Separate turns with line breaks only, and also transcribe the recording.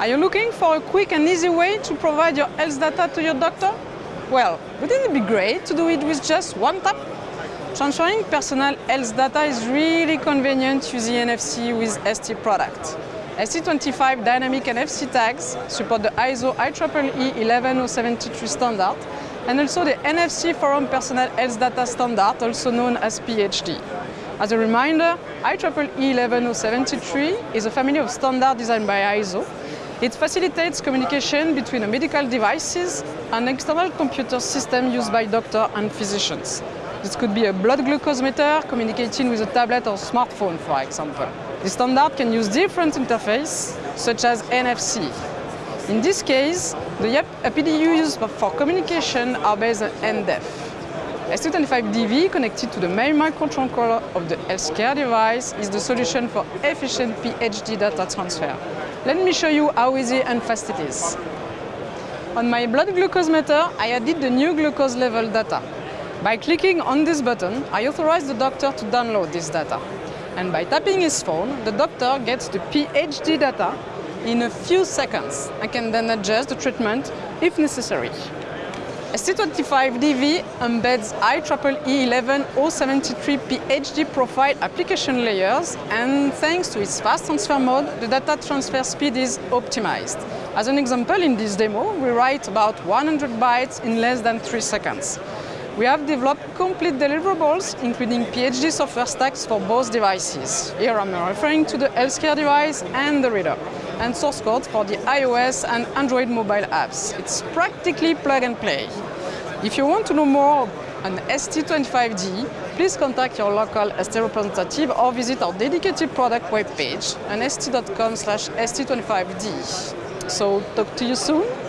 Are you looking for a quick and easy way to provide your health data to your doctor? Well, wouldn't it be great to do it with just one tap? Transferring personal health data is really convenient using NFC with ST products. ST25 dynamic NFC tags support the ISO IEEE 11073 standard and also the NFC Forum Personal Health Data Standard, also known as PHD. As a reminder, IEEE 11073 is a family of standards designed by ISO. It facilitates communication between medical devices and external computer system used by doctors and physicians. This could be a blood glucose meter communicating with a tablet or smartphone, for example. The standard can use different interfaces, such as NFC. In this case, the APD used for communication are based on NDEF. ST25DV connected to the main microcontroller of the healthcare device is the solution for efficient PHD data transfer. Let me show you how easy and fast it is. On my blood glucose meter, I added the new glucose level data. By clicking on this button, I authorize the doctor to download this data and by tapping his phone, the doctor gets the PHD data in a few seconds I can then adjust the treatment if necessary. ST25DV embeds IEEE 11073 PHD profile application layers and thanks to its fast transfer mode, the data transfer speed is optimized. As an example, in this demo, we write about 100 bytes in less than 3 seconds. We have developed complete deliverables, including PHD software stacks for both devices. Here I'm referring to the healthcare device and the reader, and source code for the iOS and Android mobile apps. It's practically plug and play. If you want to know more on ST25D, please contact your local ST representative or visit our dedicated product webpage on st.com slash st25d. So talk to you soon